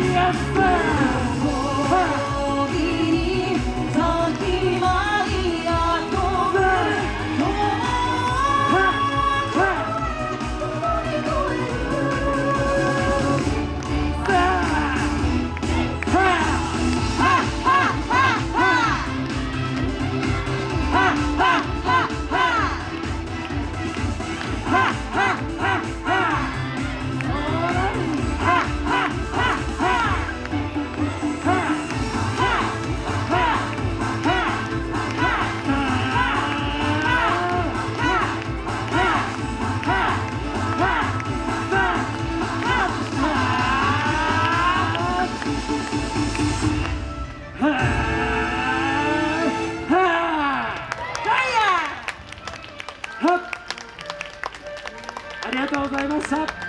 Yes, sir! ありがとうございました。